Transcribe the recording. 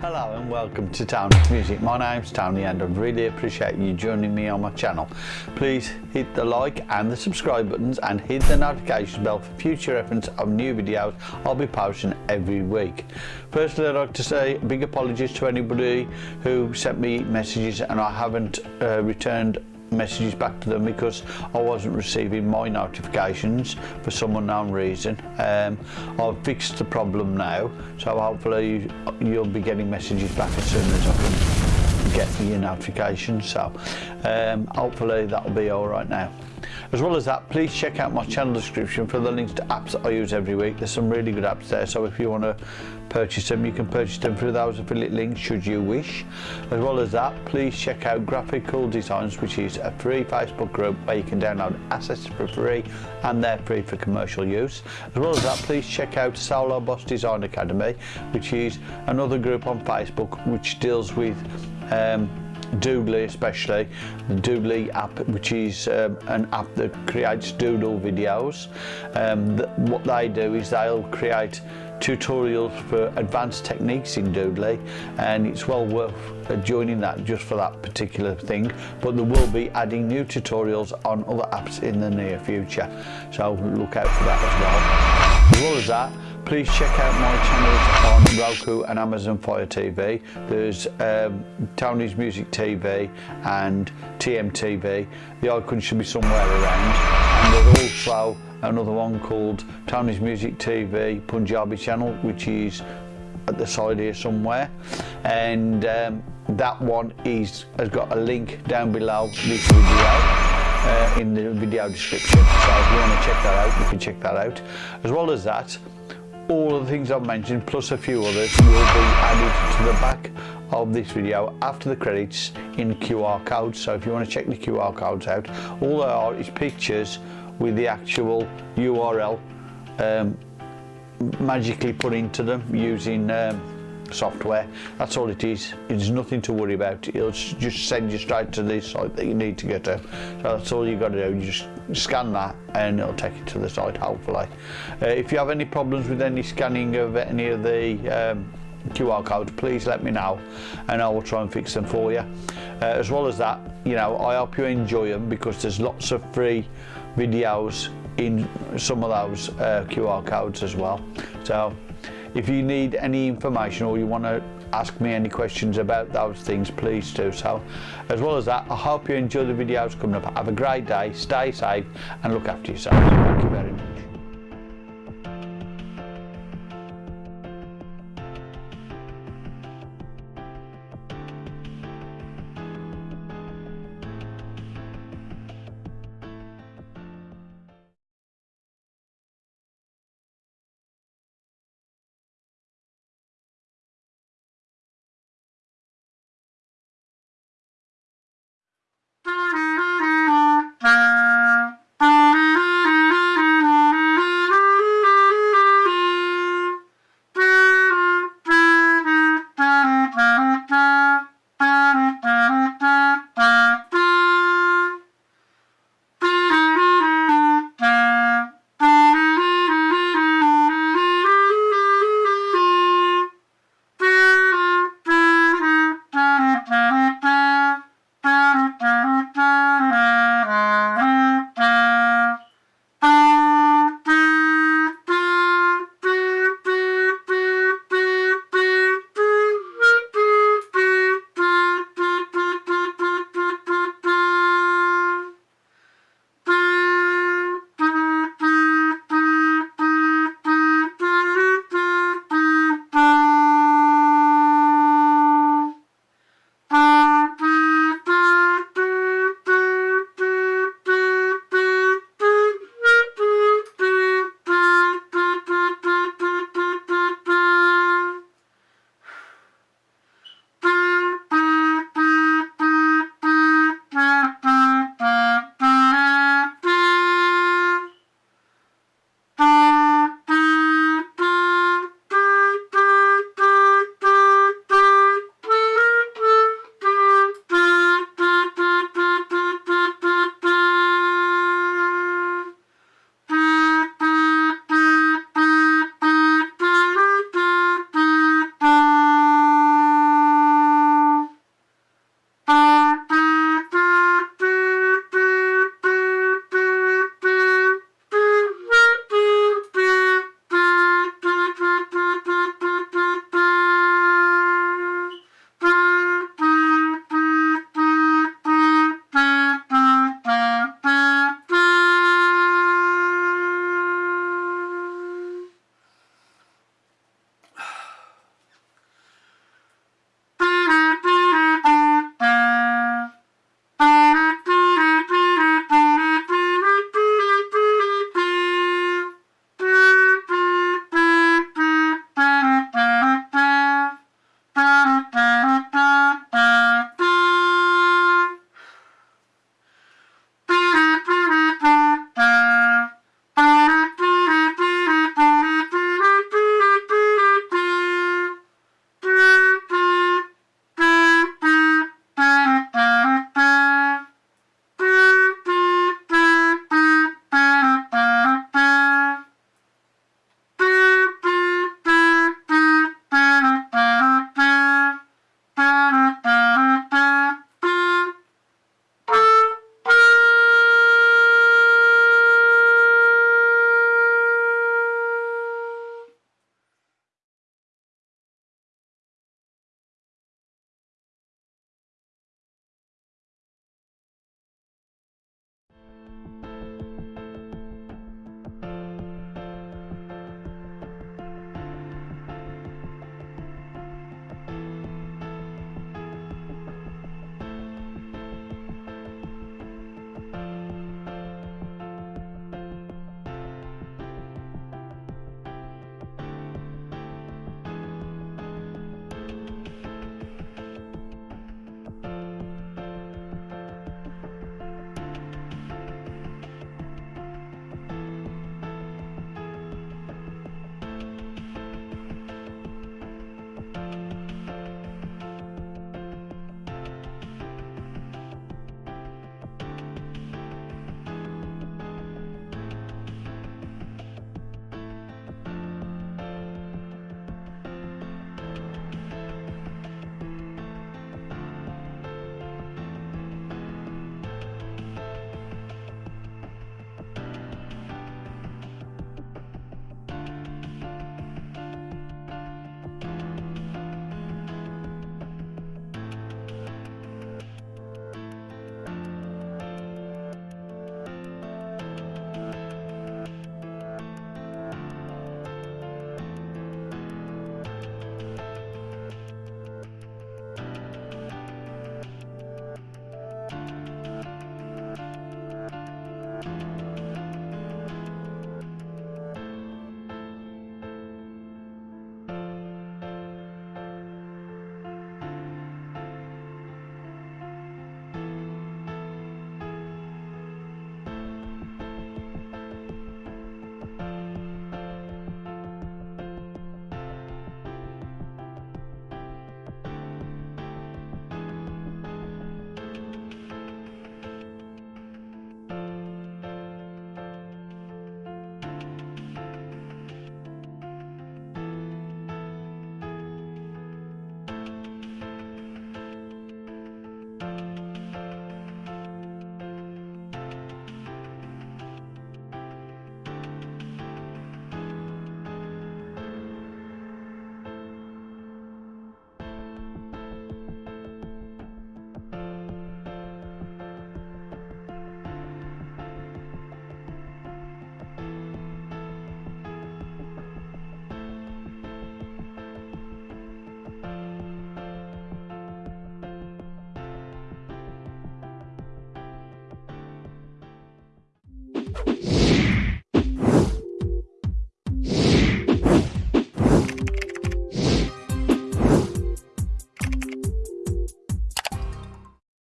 Hello and welcome to Tony's Music. My name's Tony and I really appreciate you joining me on my channel. Please hit the like and the subscribe buttons and hit the notification bell for future reference of new videos I'll be posting every week. Firstly I'd like to say big apologies to anybody who sent me messages and I haven't uh, returned messages back to them because I wasn't receiving my notifications for some unknown reason. Um, I've fixed the problem now, so hopefully you'll be getting messages back as soon as I can. Get your notifications. So um, hopefully that'll be all right now. As well as that, please check out my channel description for the links to apps that I use every week. There's some really good apps there, so if you want to purchase them, you can purchase them through those affiliate links should you wish. As well as that, please check out Graphical Designs, which is a free Facebook group where you can download assets for free and they're free for commercial use. As well as that, please check out Solo Boss Design Academy, which is another group on Facebook which deals with um, Doodly especially, the Doodly app which is um, an app that creates doodle videos. Um, what they do is they'll create tutorials for advanced techniques in Doodly and it's well worth uh, joining that just for that particular thing but there will be adding new tutorials on other apps in the near future so look out for that as well. As well as that please check out my channels on Roku and Amazon Fire TV. There's um, Tony's Music TV and TMTV. The icon should be somewhere around. And there's also another one called Tony's Music TV Punjabi channel, which is at the side here somewhere. And um, that one is has got a link down below this video. Uh, in the video description so if you want to check that out you can check that out as well as that All the things I've mentioned, plus a few others, will be added to the back of this video after the credits in QR codes. So if you want to check the QR codes out, all there are is pictures with the actual URL um, magically put into them using um, software. That's all it is. It's nothing to worry about. It'll just send you straight to the site that you need to get to. So that's all you got to do. You just scan that and it'll take you to the site, hopefully. Uh, if you have any problems with any scanning of any of the um, QR code, please let me know and I will try and fix them for you. Uh, as well as that, you know, I hope you enjoy them because there's lots of free videos in some of those uh, QR codes as well. So if you need any information or you want to ask me any questions about those things, please do so. As well as that, I hope you enjoy the videos coming up. Have a great day, stay safe and look after yourselves. Thank you very